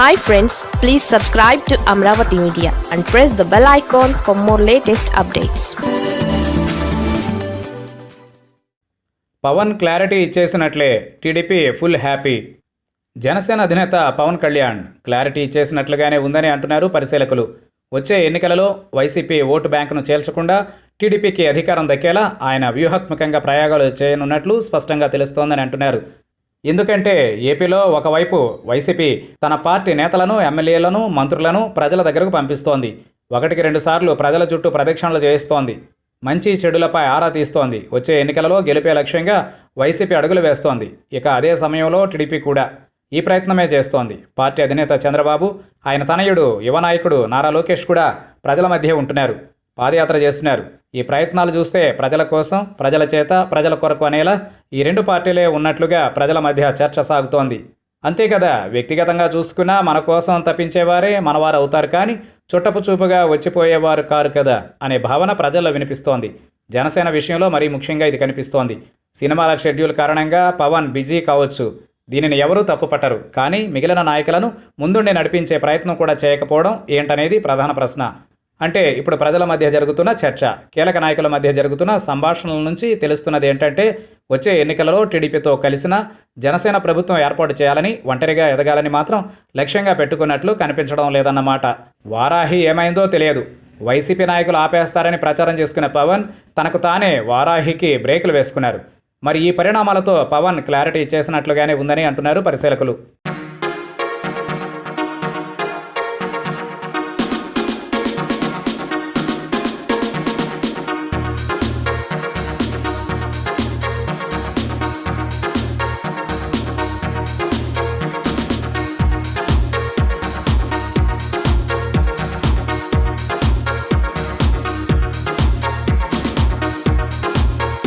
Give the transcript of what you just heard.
Hi friends please subscribe to Amaravati media and press the bell icon for more latest updates Pawan clarity ఇచ్చేసినట్లే TDP full happy Janasena అధినేత Pawan Kalyan clarity ఇచ్చేసినట్లుగానే ఉందని అంటున్నారు పరిశీలకులు. వచ్చే ఎన్నికలలో YCP vote బ్యాంకును చేల్చకుండా టీడీపీకి అధికారం దక్కేలా ఆయన వ్యూహాత్మకంగా ప్రయోగాలు చేయనున్నట్లు స్పష్టంగా తెలుస్తోందని అంటున్నారు. ఎందుకంటే ఏపీలో ఒకవైపు వైసీపీ తన పార్టీ నేతలను ఎమ్మెల్యేలను మంత్రులను ప్రజల దగ్గరకు పంపిస్తోంది. ఒకటికి రెండుసార్లు ప్రజల చుట్టూ ప్రదక్షిణలు చేయిస్తోంది. మంచి చెడులపై ఆరా తీస్తోంది. వచ్చే ఎన్నికలలో గెలిపే లక్ష్యంగా వైసీపీ అడుగులు వేస్తోంది. ఇక అదే సమయంలో టీడీపీ కూడా ఈ ప్రయత్నమే చేస్తోంది. పార్టీ అధినేత చంద్రబాబు ఆయన తనయుడు యువ నాయకుడు నారా లోకేష్ కూడా ప్రజల మధ్య ఉంటున్నారు. పాదయాత్ర చేస్తున్నారు. ఈ ప్రయత్నాలు చూస్తే ప్రజల కోసం ప్రజల చేత ప్రజల కొరకు అనేలా ఈ రెండు పార్టీలే ఉన్నట్లుగా ప్రజల మధ్య చర్చ సాగుతోంది. అంతే కదా వ్యక్తిగతంగా చూసుకున్నా మన కోసం తప్పించేవారే మనవారు అవుతారు కానీ చుట్టపు చూపుగా వచ్చిపోయేవారు కారు కదా అనే భావన ప్రజల్లో వినిపిస్తోంది. జనసేన విషయంలో మరీ ముఖ్యంగా ఇది కనిపిస్తోంది. సినిమాల షెడ్యూల్ కారణంగా పవన్ బిజీ కావచ్చు. దీనిని ఎవరూ తప్పుపట్టరు. కానీ మిగిలిన నాయకులను ముందుండి నడిపించే ప్రయత్నం కూడా చేయకపోవడం ఏంటనేది ప్రధాన ప్రశ్న. అంటే ఇప్పుడు ప్రజల మధ్య జరుగుతున్న చర్చ కీలక నాయకుల మధ్య జరుగుతున్న సంభాషణల నుంచి తెలుస్తున్నది ఏంటంటే వచ్చే ఎన్నికలలో టీడీపీతో కలిసిన జనసేన ప్రభుత్వం ఏర్పాటు చేయాలని ఒంటరిగా ఎదగాలని మాత్రం లక్ష్యంగా పెట్టుకున్నట్లు కనిపించడం లేదన్నమాట. వారాహి ఏమైందో తెలియదు. వైసీపీ నాయకులు ఆపేస్తారని ప్రచారం చేసుకున్న పవన్ తనకు తానే వారాహికి బ్రేకులు వేసుకున్నారు. మరి ఈ పరిణామాలతో పవన్ క్లారిటీ ఇచ్చేసినట్లుగానే ఉందని అంటున్నారు పరిశీలకులు.